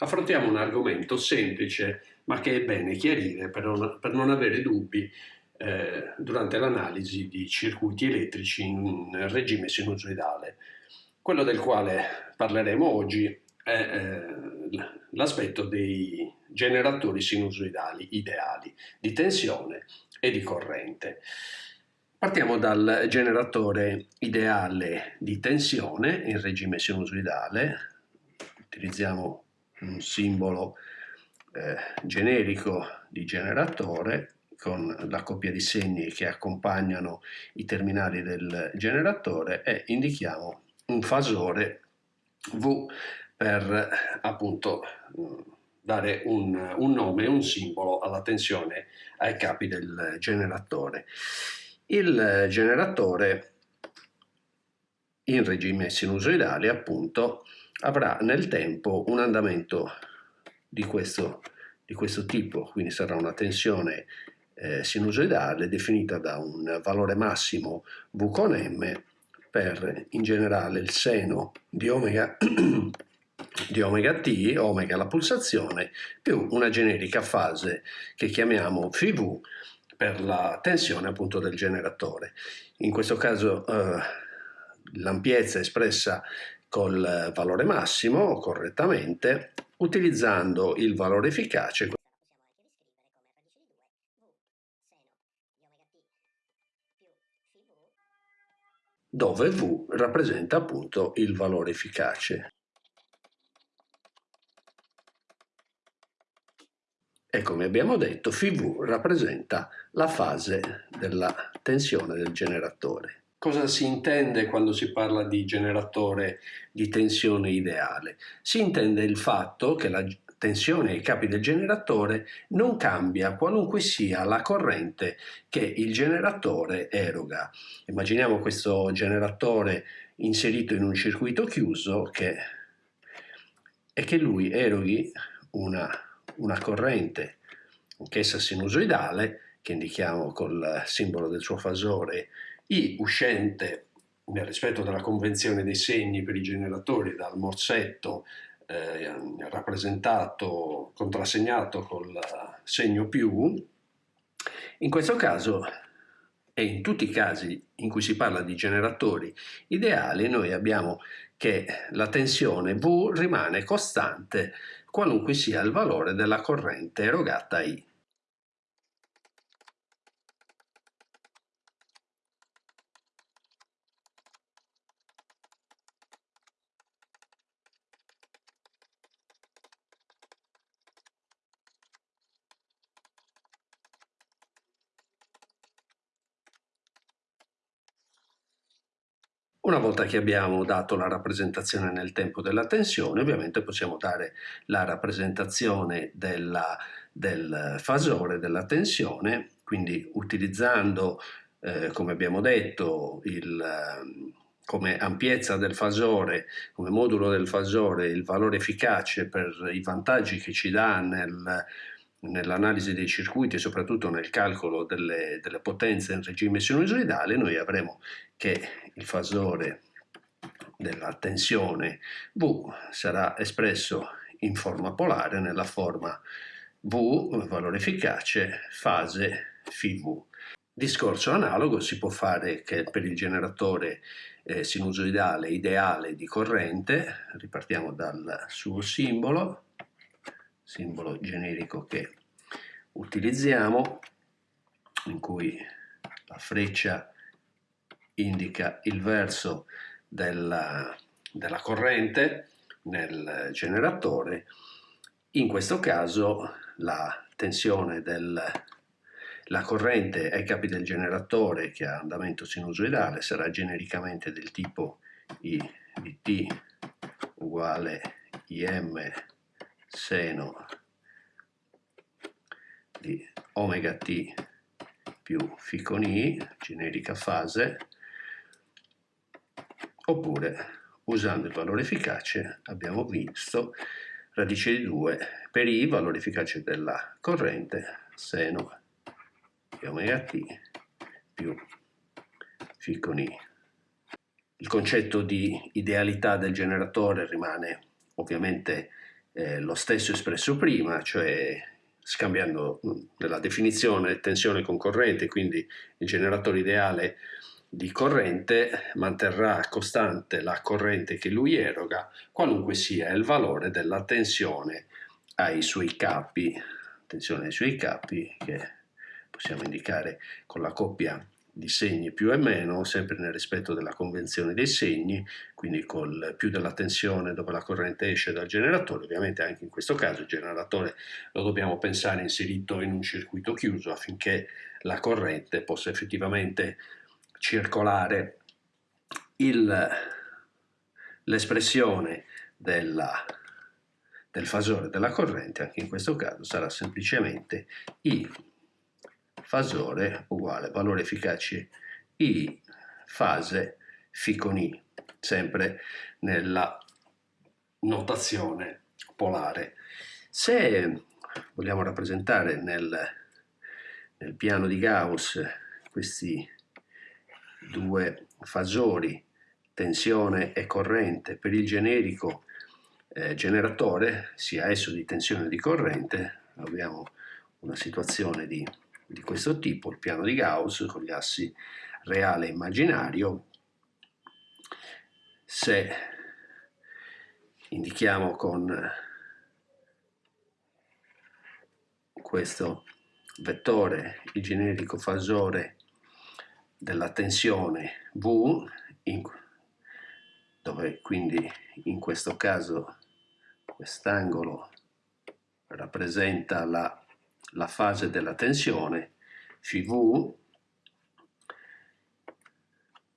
affrontiamo un argomento semplice ma che è bene chiarire per non, per non avere dubbi eh, durante l'analisi di circuiti elettrici in regime sinusoidale. Quello del quale parleremo oggi è eh, l'aspetto dei generatori sinusoidali ideali di tensione e di corrente. Partiamo dal generatore ideale di tensione in regime sinusoidale, utilizziamo un simbolo eh, generico di generatore con la coppia di segni che accompagnano i terminali del generatore e indichiamo un fasore V per appunto dare un, un nome, un simbolo alla tensione ai capi del generatore. Il generatore in regime sinusoidale appunto avrà nel tempo un andamento di questo, di questo tipo, quindi sarà una tensione eh, sinusoidale definita da un valore massimo V con M per in generale il seno di omega, di omega t, omega la pulsazione, più una generica fase che chiamiamo Φv per la tensione appunto del generatore. In questo caso eh, l'ampiezza espressa col valore massimo correttamente utilizzando il valore efficace dove V rappresenta appunto il valore efficace. E come abbiamo detto, FV rappresenta la fase della tensione del generatore. Cosa si intende quando si parla di generatore di tensione ideale? Si intende il fatto che la tensione ai capi del generatore non cambia qualunque sia la corrente che il generatore eroga. Immaginiamo questo generatore inserito in un circuito chiuso che, e che lui eroghi una, una corrente, anch'essa sinusoidale, che indichiamo col simbolo del suo fasore i uscente nel rispetto della convenzione dei segni per i generatori dal morsetto eh, rappresentato, contrassegnato col segno più, in questo caso e in tutti i casi in cui si parla di generatori ideali noi abbiamo che la tensione V rimane costante qualunque sia il valore della corrente erogata I. Una volta che abbiamo dato la rappresentazione nel tempo della tensione, ovviamente possiamo dare la rappresentazione della, del fasore della tensione, quindi utilizzando, eh, come abbiamo detto, il, come ampiezza del fasore, come modulo del fasore, il valore efficace per i vantaggi che ci dà nel, nell'analisi dei circuiti e soprattutto nel calcolo delle, delle potenze in regime sinusoidale, noi avremo che il fasore della tensione V sarà espresso in forma polare nella forma V, valore efficace, fase φV. Discorso analogo si può fare che per il generatore eh, sinusoidale ideale di corrente, ripartiamo dal suo simbolo, simbolo generico che utilizziamo, in cui la freccia indica il verso della, della corrente nel generatore, in questo caso la tensione della corrente ai capi del generatore che ha andamento sinusoidale sarà genericamente del tipo I di T uguale IM seno di omega t più φ con i, generica fase, oppure usando il valore efficace abbiamo visto radice di 2 per i, valore efficace della corrente, seno di omega t più φ con i. Il concetto di idealità del generatore rimane ovviamente eh, lo stesso espresso prima, cioè scambiando nella definizione tensione con corrente, quindi il generatore ideale di corrente manterrà costante la corrente che lui eroga, qualunque sia il valore della tensione ai suoi capi, tensione ai suoi capi che possiamo indicare con la coppia di segni più e meno, sempre nel rispetto della convenzione dei segni, quindi col più della tensione dove la corrente esce dal generatore, ovviamente anche in questo caso il generatore lo dobbiamo pensare inserito in un circuito chiuso affinché la corrente possa effettivamente circolare l'espressione del fasore della corrente, anche in questo caso sarà semplicemente I fasore uguale valore efficace I fase φ con I, sempre nella notazione polare. Se vogliamo rappresentare nel, nel piano di Gauss questi due fasori, tensione e corrente, per il generico eh, generatore, sia esso di tensione o di corrente, abbiamo una situazione di, di questo tipo, il piano di Gauss con gli assi reale e immaginario. Se indichiamo con questo vettore il generico fasore della tensione V, in, dove quindi in questo caso quest'angolo rappresenta la, la fase della tensione, φV,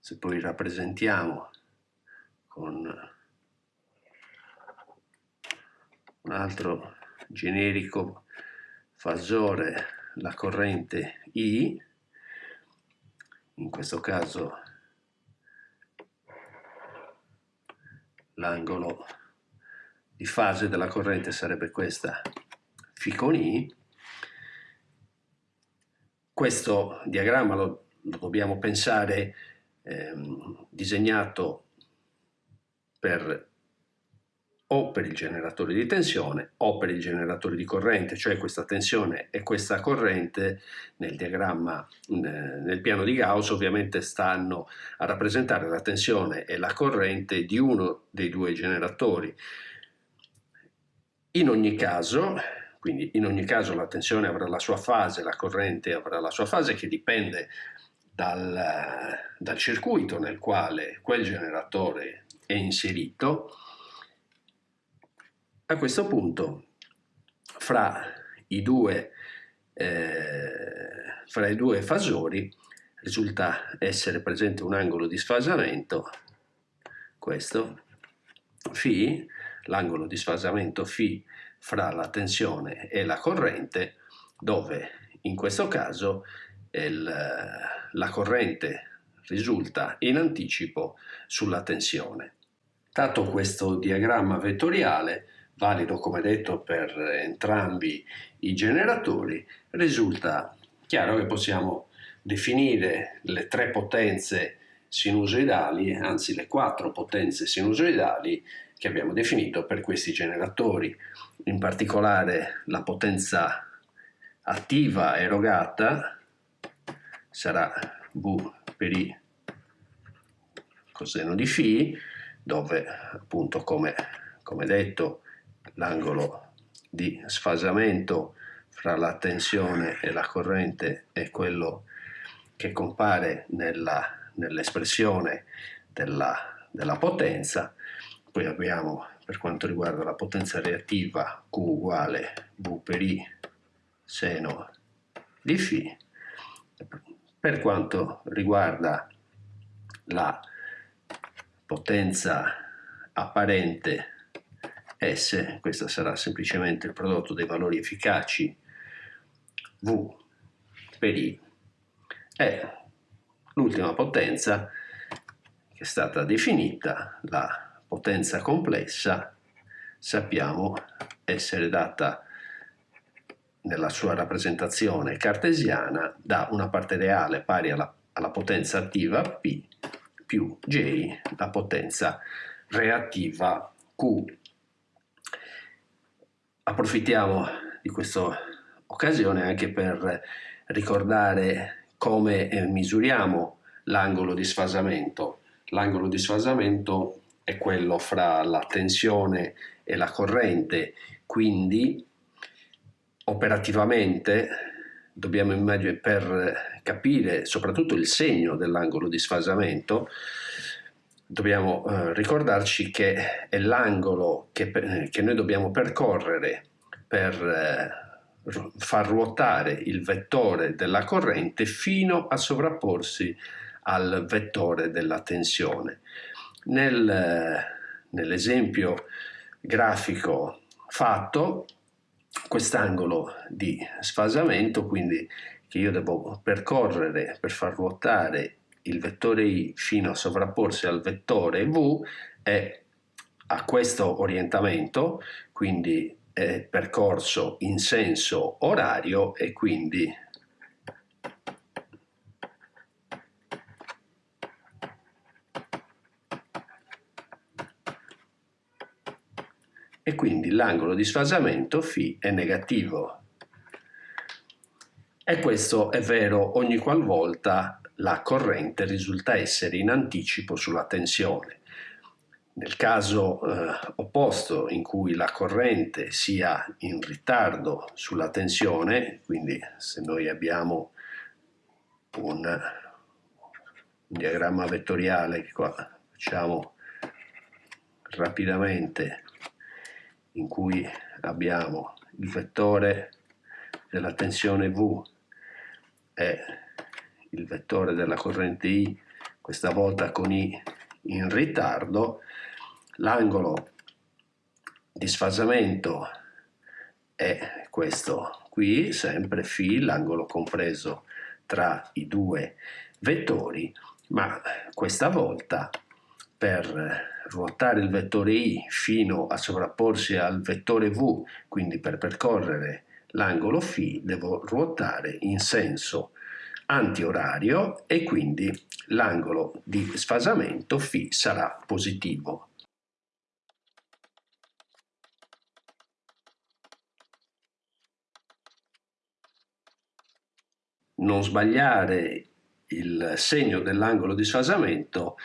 se poi rappresentiamo con un altro generico fasore la corrente I, in questo caso l'angolo di fase della corrente sarebbe questa φ con I. Questo diagramma lo, lo dobbiamo pensare ehm, disegnato per o per il generatore di tensione o per il generatore di corrente, cioè questa tensione e questa corrente nel diagramma, nel piano di Gauss ovviamente stanno a rappresentare la tensione e la corrente di uno dei due generatori. In ogni caso, quindi in ogni caso la tensione avrà la sua fase, la corrente avrà la sua fase che dipende dal, dal circuito nel quale quel generatore è inserito a questo punto, fra i due, eh, fra i due fasori risulta essere presente un angolo di sfasamento, questo, φ, l'angolo di sfasamento φ fra la tensione e la corrente, dove in questo caso il, la corrente risulta in anticipo sulla tensione. Dato questo diagramma vettoriale, valido come detto per entrambi i generatori, risulta chiaro che possiamo definire le tre potenze sinusoidali, anzi le quattro potenze sinusoidali che abbiamo definito per questi generatori, in particolare la potenza attiva erogata sarà V per I coseno di φ, dove appunto come, come detto l'angolo di sfasamento fra la tensione e la corrente è quello che compare nell'espressione nell della, della potenza. Poi abbiamo per quanto riguarda la potenza reattiva Q uguale V per I seno di φ. Per quanto riguarda la potenza apparente S, questo sarà semplicemente il prodotto dei valori efficaci V per I, e l'ultima potenza che è stata definita, la potenza complessa, sappiamo essere data nella sua rappresentazione cartesiana da una parte reale pari alla, alla potenza attiva P più J, la potenza reattiva Q approfittiamo di questa occasione anche per ricordare come eh, misuriamo l'angolo di sfasamento. L'angolo di sfasamento è quello fra la tensione e la corrente, quindi operativamente dobbiamo immaginare per capire soprattutto il segno dell'angolo di sfasamento dobbiamo eh, ricordarci che è l'angolo che, che, noi dobbiamo percorrere per eh, far ruotare il vettore della corrente fino a sovrapporsi al vettore della tensione. Nel, nell'esempio grafico fatto, quest'angolo di sfasamento, quindi che io devo percorrere per far ruotare il vettore i fino a sovrapporsi al vettore v è a questo orientamento, quindi è percorso in senso orario e quindi e quindi l'angolo di sfasamento φ è negativo. E questo è vero ogni qualvolta la corrente risulta essere in anticipo sulla tensione. Nel caso eh, opposto in cui la corrente sia in ritardo sulla tensione, quindi se noi abbiamo un, un diagramma vettoriale che qua facciamo rapidamente in cui abbiamo il vettore della tensione V e il vettore della corrente I, questa volta con I in ritardo, l'angolo di sfasamento è questo qui, sempre φ, l'angolo compreso tra i due vettori, ma questa volta per ruotare il vettore i fino a sovrapporsi al vettore v, quindi per percorrere l'angolo φ devo ruotare in senso antiorario e quindi l'angolo di sfasamento φ sarà positivo. Non sbagliare il segno dell'angolo di sfasamento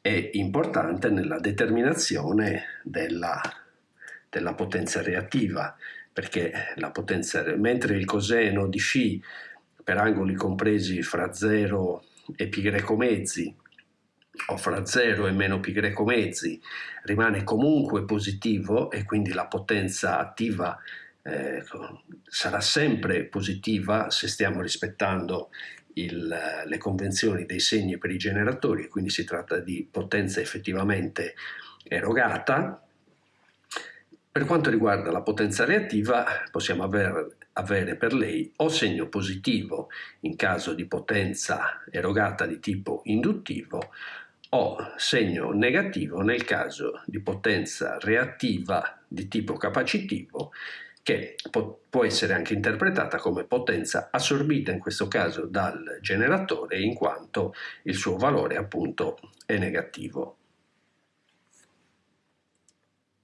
è importante nella determinazione della, della potenza reattiva, perché la potenza, mentre il coseno di φ per angoli compresi fra 0 e π greco mezzi o fra 0 e meno π greco mezzi rimane comunque positivo e quindi la potenza attiva eh, sarà sempre positiva se stiamo rispettando il, le convenzioni dei segni per i generatori, quindi si tratta di potenza effettivamente erogata. Per quanto riguarda la potenza reattiva possiamo aver, avere per lei o segno positivo in caso di potenza erogata di tipo induttivo o segno negativo nel caso di potenza reattiva di tipo capacitivo che può essere anche interpretata come potenza assorbita in questo caso dal generatore in quanto il suo valore appunto è negativo.